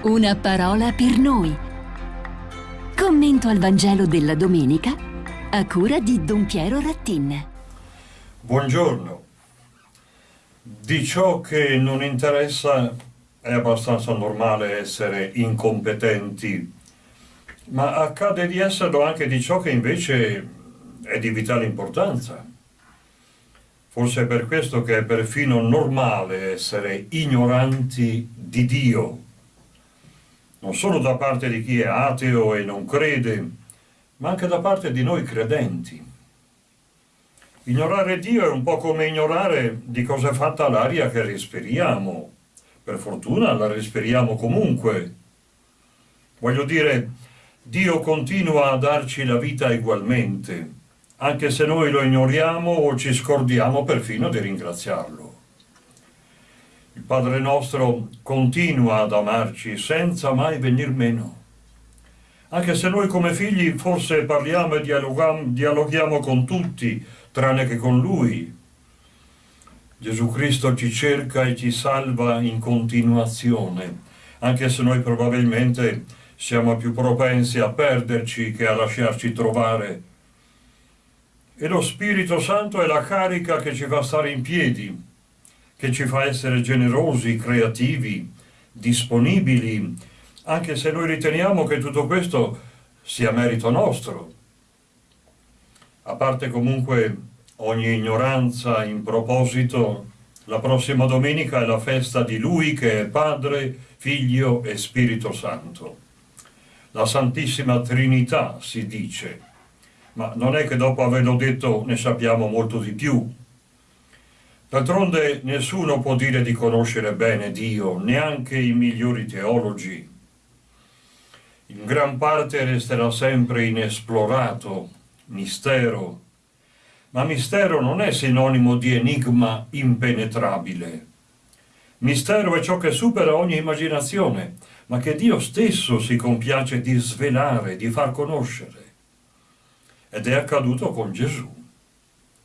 Una parola per noi. Commento al Vangelo della domenica a cura di Don Piero Rattin. Buongiorno. Di ciò che non interessa è abbastanza normale essere incompetenti, ma accade di esserlo anche di ciò che invece è di vitale importanza. Forse è per questo che è perfino normale essere ignoranti di Dio non solo da parte di chi è ateo e non crede, ma anche da parte di noi credenti. Ignorare Dio è un po' come ignorare di cosa è fatta l'aria che respiriamo. Per fortuna la respiriamo comunque. Voglio dire, Dio continua a darci la vita ugualmente, anche se noi lo ignoriamo o ci scordiamo perfino di ringraziarlo. Il Padre nostro continua ad amarci senza mai venir meno. Anche se noi come figli forse parliamo e dialoghiamo con tutti, tranne che con Lui. Gesù Cristo ci cerca e ci salva in continuazione, anche se noi probabilmente siamo più propensi a perderci che a lasciarci trovare. E lo Spirito Santo è la carica che ci fa stare in piedi, che ci fa essere generosi, creativi, disponibili, anche se noi riteniamo che tutto questo sia merito nostro. A parte comunque ogni ignoranza in proposito, la prossima domenica è la festa di Lui che è Padre, Figlio e Spirito Santo. La Santissima Trinità si dice, ma non è che dopo averlo detto ne sappiamo molto di più, D'altronde nessuno può dire di conoscere bene Dio, neanche i migliori teologi. In gran parte resterà sempre inesplorato, mistero. Ma mistero non è sinonimo di enigma impenetrabile. Mistero è ciò che supera ogni immaginazione, ma che Dio stesso si compiace di svelare, di far conoscere. Ed è accaduto con Gesù.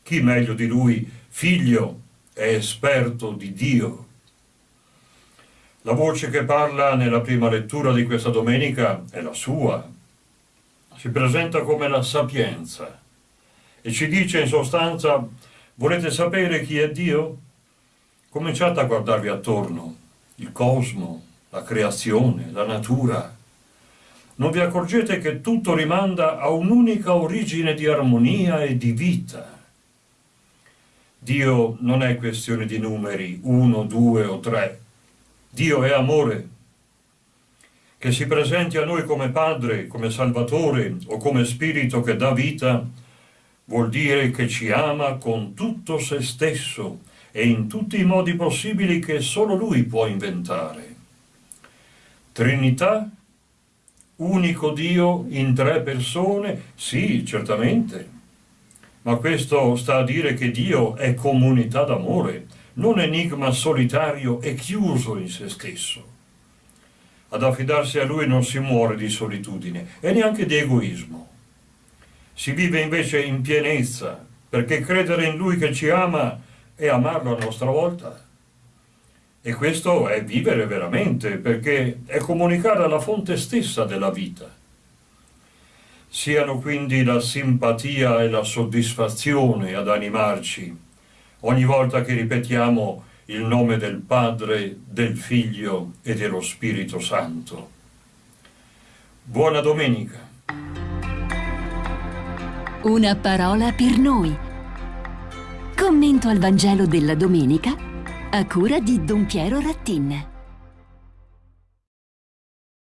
Chi meglio di lui, figlio, è esperto di Dio. La voce che parla nella prima lettura di questa domenica è la sua. Si presenta come la sapienza e ci dice in sostanza volete sapere chi è Dio? Cominciate a guardarvi attorno, il cosmo, la creazione, la natura. Non vi accorgete che tutto rimanda a un'unica origine di armonia e di vita Dio non è questione di numeri, uno, due o tre. Dio è amore. Che si presenti a noi come Padre, come Salvatore o come Spirito che dà vita, vuol dire che ci ama con tutto se stesso e in tutti i modi possibili che solo Lui può inventare. Trinità, unico Dio in tre persone? Sì, certamente ma questo sta a dire che Dio è comunità d'amore, non enigma solitario e chiuso in se stesso. Ad affidarsi a Lui non si muore di solitudine e neanche di egoismo. Si vive invece in pienezza, perché credere in Lui che ci ama è amarlo a nostra volta. E questo è vivere veramente, perché è comunicare alla fonte stessa della vita siano quindi la simpatia e la soddisfazione ad animarci ogni volta che ripetiamo il nome del Padre, del Figlio e dello Spirito Santo. Buona domenica. Una parola per noi. Commento al Vangelo della domenica a cura di Don Piero Rattin.